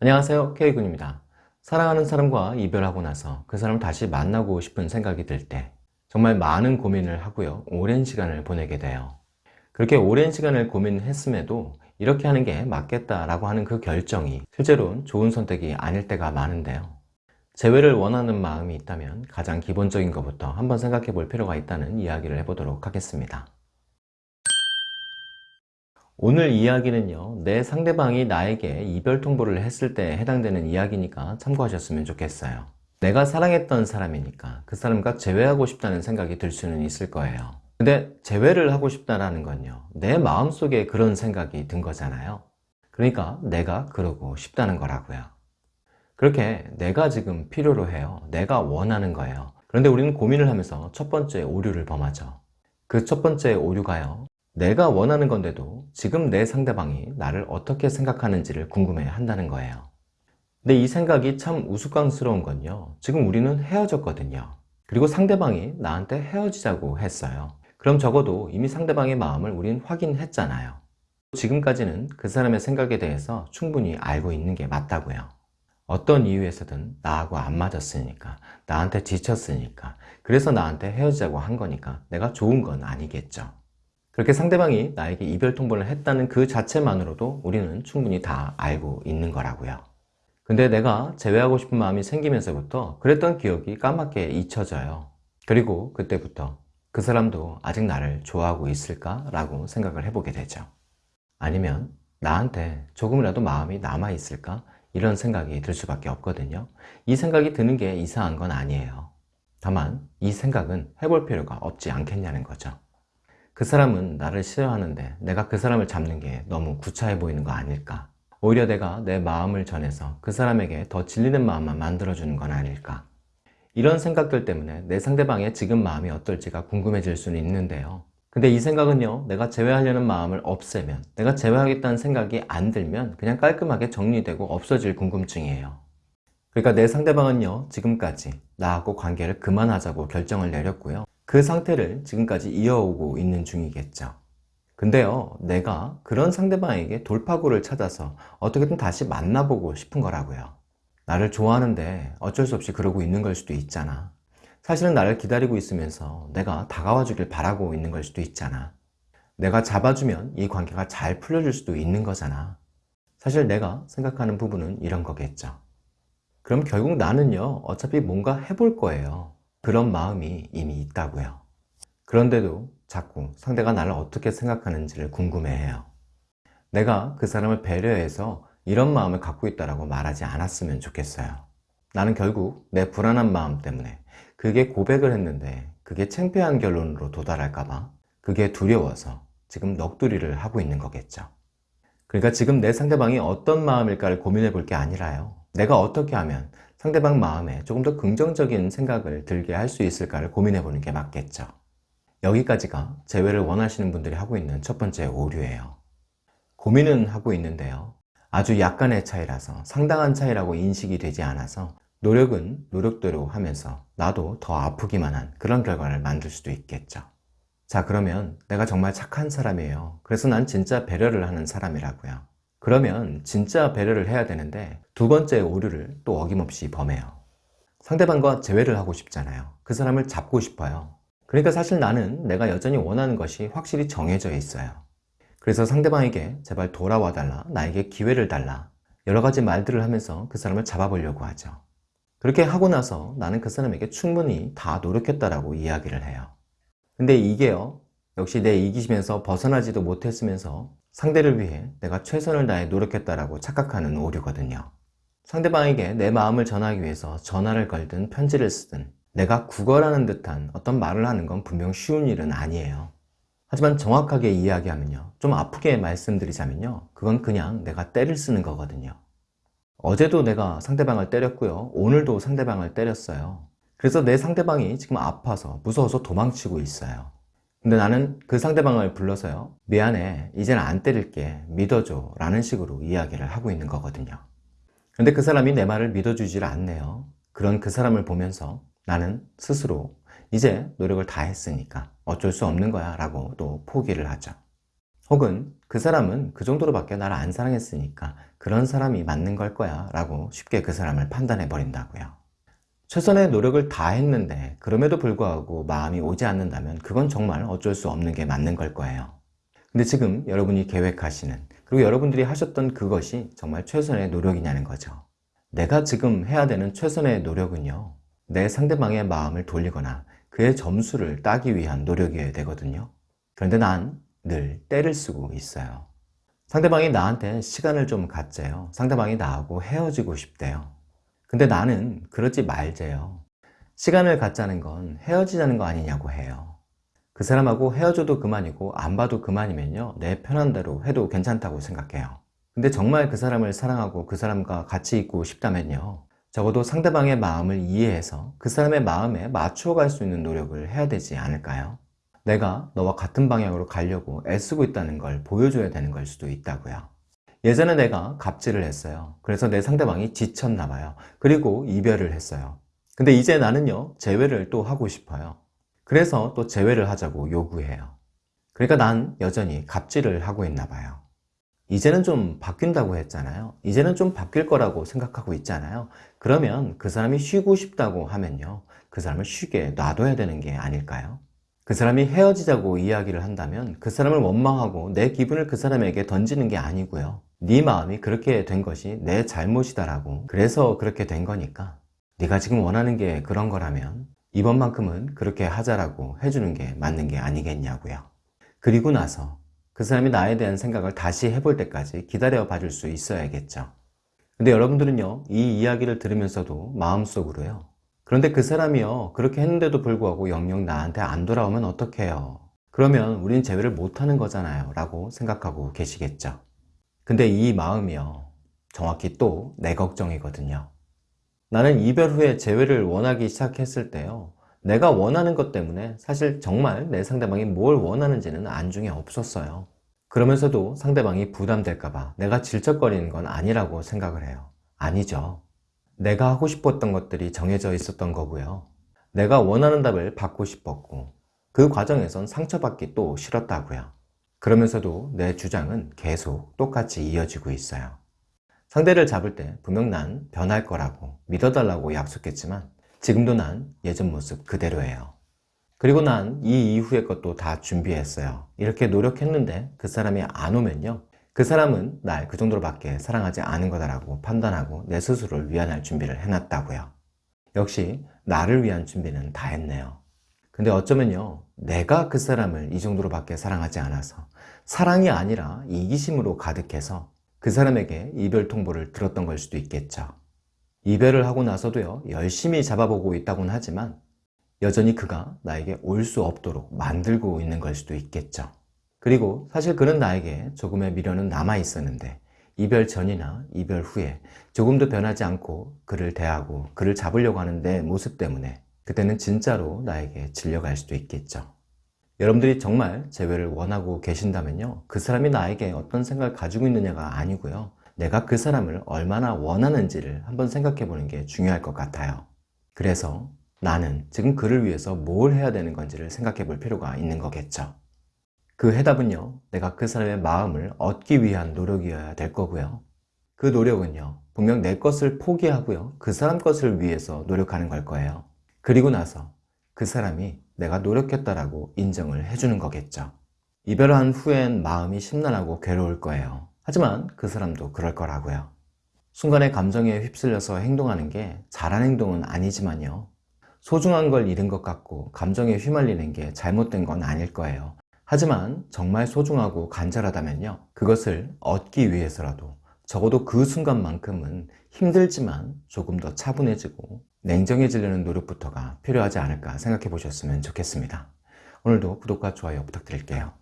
안녕하세요. K군입니다. 사랑하는 사람과 이별하고 나서 그 사람을 다시 만나고 싶은 생각이 들 때 정말 많은 고민을 하고요. 오랜 시간을 보내게 돼요. 그렇게 오랜 시간을 고민했음에도 이렇게 하는 게 맞겠다라고 하는 그 결정이 실제로는 좋은 선택이 아닐 때가 많은데요. 재회를 원하는 마음이 있다면 가장 기본적인 것부터 한번 생각해 볼 필요가 있다는 이야기를 해보도록 하겠습니다 오늘 이야기는요 내 상대방이 나에게 이별 통보를 했을 때 해당되는 이야기니까 참고하셨으면 좋겠어요. 내가 사랑했던 사람이니까 그 사람과 재회하고 싶다는 생각이 들 수는 있을 거예요. 근데 재회를 하고 싶다는 건요 내 마음속에 그런 생각이 든 거잖아요. 그러니까 내가 그러고 싶다는 거라고요. 그렇게 내가 지금 필요로 해요. 내가 원하는 거예요. 그런데 우리는 고민을 하면서 첫 번째 오류를 범하죠. 그 첫 번째 오류가요 내가 원하는 건데도 지금 내 상대방이 나를 어떻게 생각하는지를 궁금해 한다는 거예요. 근데 이 생각이 참 우스꽝스러운 건요. 지금 우리는 헤어졌거든요. 그리고 상대방이 나한테 헤어지자고 했어요. 그럼 적어도 이미 상대방의 마음을 우린 확인했잖아요. 지금까지는 그 사람의 생각에 대해서 충분히 알고 있는 게 맞다고요. 어떤 이유에서든 나하고 안 맞았으니까 나한테 지쳤으니까 그래서 나한테 헤어지자고 한 거니까 내가 좋은 건 아니겠죠 그렇게 상대방이 나에게 이별 통보를 했다는 그 자체만으로도 우리는 충분히 다 알고 있는 거라고요. 근데 내가 재회하고 싶은 마음이 생기면서부터 그랬던 기억이 까맣게 잊혀져요. 그리고 그때부터 그 사람도 아직 나를 좋아하고 있을까? 라고 생각을 해보게 되죠. 아니면 나한테 조금이라도 마음이 남아있을까? 이런 생각이 들 수밖에 없거든요. 이 생각이 드는 게 이상한 건 아니에요. 다만 이 생각은 해볼 필요가 없지 않겠냐는 거죠 그 사람은 나를 싫어하는데 내가 그 사람을 잡는 게 너무 구차해 보이는 거 아닐까? 오히려 내가 내 마음을 전해서 그 사람에게 더 질리는 마음만 만들어주는 건 아닐까? 이런 생각들 때문에 내 상대방의 지금 마음이 어떨지가 궁금해질 수는 있는데요. 근데 이 생각은요 내가 제외하려는 마음을 없애면 내가 제외하겠다는 생각이 안 들면 그냥 깔끔하게 정리되고 없어질 궁금증이에요. 그러니까 내 상대방은요 지금까지 나하고 관계를 그만하자고 결정을 내렸고요 그 상태를 지금까지 이어오고 있는 중이겠죠. 근데요 내가 그런 상대방에게 돌파구를 찾아서 어떻게든 다시 만나보고 싶은 거라고요. 나를 좋아하는데 어쩔 수 없이 그러고 있는 걸 수도 있잖아. 사실은 나를 기다리고 있으면서 내가 다가와 주길 바라고 있는 걸 수도 있잖아. 내가 잡아주면 이 관계가 잘 풀려질 수도 있는 거잖아. 사실 내가 생각하는 부분은 이런 거겠죠. 그럼 결국 나는요 어차피 뭔가 해볼 거예요 그런 마음이 이미 있다고요. 그런데도 자꾸 상대가 나를 어떻게 생각하는지를 궁금해해요. 내가 그 사람을 배려해서 이런 마음을 갖고 있다고 말하지 않았으면 좋겠어요. 나는 결국 내 불안한 마음 때문에 그게 고백을 했는데 그게 창피한 결론으로 도달할까봐 그게 두려워서 지금 넋두리를 하고 있는 거겠죠. 그러니까 지금 내 상대방이 어떤 마음일까를 고민해 볼 게 아니라요. 내가 어떻게 하면 상대방 마음에 조금 더 긍정적인 생각을 들게 할 수 있을까를 고민해 보는 게 맞겠죠. 여기까지가 재회를 원하시는 분들이 하고 있는 첫 번째 오류예요. 고민은 하고 있는데요. 아주 약간의 차이라서 상당한 차이라고 인식이 되지 않아서 노력은 노력대로 하면서 나도 더 아프기만 한 그런 결과를 만들 수도 있겠죠. 자 그러면 내가 정말 착한 사람이에요. 그래서 난 진짜 배려를 하는 사람이라고요 그러면 진짜 배려를 해야 되는데 두 번째 오류를 또 어김없이 범해요. 상대방과 재회를 하고 싶잖아요. 그 사람을 잡고 싶어요. 그러니까 사실 나는 내가 여전히 원하는 것이 확실히 정해져 있어요. 그래서 상대방에게 제발 돌아와 달라 나에게 기회를 달라 여러 가지 말들을 하면서 그 사람을 잡아보려고 하죠. 그렇게 하고 나서 나는 그 사람에게 충분히 다 노력했다라고 이야기를 해요. 근데 이게요 역시 내 이기심에서 벗어나지도 못했으면서 상대를 위해 내가 최선을 다해 노력했다라고 착각하는 오류거든요. 상대방에게 내 마음을 전하기 위해서 전화를 걸든 편지를 쓰든 내가 구걸하는 듯한 어떤 말을 하는 건 분명 쉬운 일은 아니에요. 하지만 정확하게 이야기하면요. 좀 아프게 말씀드리자면요. 그건 그냥 내가 때를 쓰는 거거든요. 어제도 내가 상대방을 때렸고요. 오늘도 상대방을 때렸어요. 그래서 내 상대방이 지금 아파서 무서워서 도망치고 있어요. 근데 나는 그 상대방을 불러서요. 미안해. 이제는 안 때릴게. 믿어줘. 라는 식으로 이야기를 하고 있는 거거든요. 근데 그 사람이 내 말을 믿어주질 않네요. 그런 그 사람을 보면서 나는 스스로 이제 노력을 다 했으니까 어쩔 수 없는 거야 라고 또 포기를 하죠. 혹은 그 사람은 그 정도로밖에 나를 안 사랑했으니까 그런 사람이 맞는 걸 거야 라고 쉽게 그 사람을 판단해 버린다고요. 최선의 노력을 다 했는데 그럼에도 불구하고 마음이 오지 않는다면 그건 정말 어쩔 수 없는 게 맞는 걸 거예요. 근데 지금 여러분이 계획하시는 그리고 여러분들이 하셨던 그것이 정말 최선의 노력이냐는 거죠. 내가 지금 해야 되는 최선의 노력은요. 내 상대방의 마음을 돌리거나 그의 점수를 따기 위한 노력이어야 되거든요. 그런데 난 늘 때를 쓰고 있어요. 상대방이 나한테 시간을 좀 갖재요. 상대방이 나하고 헤어지고 싶대요. 근데 나는 그러지 말재요. 시간을 갖자는 건 헤어지자는 거 아니냐고 해요. 그 사람하고 헤어져도 그만이고 안 봐도 그만이면요. 내 편한 대로 해도 괜찮다고 생각해요. 근데 정말 그 사람을 사랑하고 그 사람과 같이 있고 싶다면요. 적어도 상대방의 마음을 이해해서 그 사람의 마음에 맞추어 갈 수 있는 노력을 해야 되지 않을까요? 내가 너와 같은 방향으로 가려고 애쓰고 있다는 걸 보여줘야 되는 걸 수도 있다고요. 예전에 내가 갑질을 했어요. 그래서 내 상대방이 지쳤나 봐요. 그리고 이별을 했어요. 근데 이제 나는요, 재회를 또 하고 싶어요. 그래서 또 재회를 하자고 요구해요. 그러니까 난 여전히 갑질을 하고 있나 봐요. 이제는 좀 바뀐다고 했잖아요. 이제는 좀 바뀔 거라고 생각하고 있잖아요. 그러면 그 사람이 쉬고 싶다고 하면요. 그 사람을 쉬게 놔둬야 되는 게 아닐까요? 그 사람이 헤어지자고 이야기를 한다면 그 사람을 원망하고 내 기분을 그 사람에게 던지는 게 아니고요. 네 마음이 그렇게 된 것이 내 잘못이다라고 그래서 그렇게 된 거니까 네가 지금 원하는 게 그런 거라면 이번만큼은 그렇게 하자라고 해주는 게 맞는 게 아니겠냐고요. 그리고 나서 그 사람이 나에 대한 생각을 다시 해볼 때까지 기다려 봐줄 수 있어야겠죠. 근데 여러분들은요, 이 이야기를 들으면서도 마음속으로요, 그런데 그 사람이요 그렇게 했는데도 불구하고 영영 나한테 안 돌아오면 어떡해요 그러면 우린 재회를 못하는 거잖아요 라고 생각하고 계시겠죠 근데 이 마음이요. 정확히 또 내 걱정이거든요. 나는 이별 후에 재회를 원하기 시작했을 때요. 내가 원하는 것 때문에 사실 정말 내 상대방이 뭘 원하는지는 안중에 없었어요. 그러면서도 상대방이 부담될까봐 내가 질척거리는 건 아니라고 생각을 해요. 아니죠. 내가 하고 싶었던 것들이 정해져 있었던 거고요. 내가 원하는 답을 받고 싶었고 그 과정에선 상처받기 또 싫었다고요. 그러면서도 내 주장은 계속 똑같이 이어지고 있어요. 상대를 잡을 때 분명 난 변할 거라고 믿어달라고 약속했지만 지금도 난 예전 모습 그대로예요. 그리고 난 이 이후의 것도 다 준비했어요. 이렇게 노력했는데 그 사람이 안 오면요. 그 사람은 날 그 정도로밖에 사랑하지 않은 거다라고 판단하고 내 스스로를 위안할 준비를 해놨다고요. 역시 나를 위한 준비는 다 했네요. 근데 어쩌면요 내가 그 사람을 이 정도로 밖에 사랑하지 않아서 사랑이 아니라 이기심으로 가득해서 그 사람에게 이별 통보를 들었던 걸 수도 있겠죠. 이별을 하고 나서도요 열심히 잡아보고 있다곤 하지만 여전히 그가 나에게 올 수 없도록 만들고 있는 걸 수도 있겠죠. 그리고 사실 그는 나에게 조금의 미련은 남아 있었는데 이별 전이나 이별 후에 조금도 변하지 않고 그를 대하고 그를 잡으려고 하는 내 모습 때문에 그때는 진짜로 나에게 질려갈 수도 있겠죠. 여러분들이 정말 재회를 원하고 계신다면요. 그 사람이 나에게 어떤 생각을 가지고 있느냐가 아니고요. 내가 그 사람을 얼마나 원하는지를 한번 생각해 보는 게 중요할 것 같아요. 그래서 나는 지금 그를 위해서 뭘 해야 되는 건지를 생각해 볼 필요가 있는 거겠죠. 그 해답은요 내가 그 사람의 마음을 얻기 위한 노력이어야 될 거고요 그 노력은요 분명 내 것을 포기하고요 그 사람 것을 위해서 노력하는 걸 거예요 그리고 나서 그 사람이 내가 노력했다라고 인정을 해주는 거겠죠. 이별한 후엔 마음이 심란하고 괴로울 거예요. 하지만 그 사람도 그럴 거라고요. 순간의 감정에 휩쓸려서 행동하는 게 잘한 행동은 아니지만요. 소중한 걸 잃은 것 같고 감정에 휘말리는 게 잘못된 건 아닐 거예요. 하지만 정말 소중하고 간절하다면요. 그것을 얻기 위해서라도 적어도 그 순간만큼은 힘들지만 조금 더 차분해지고 냉정해지려는 노력부터가 필요하지 않을까 생각해 보셨으면 좋겠습니다. 오늘도 구독과 좋아요 부탁드릴게요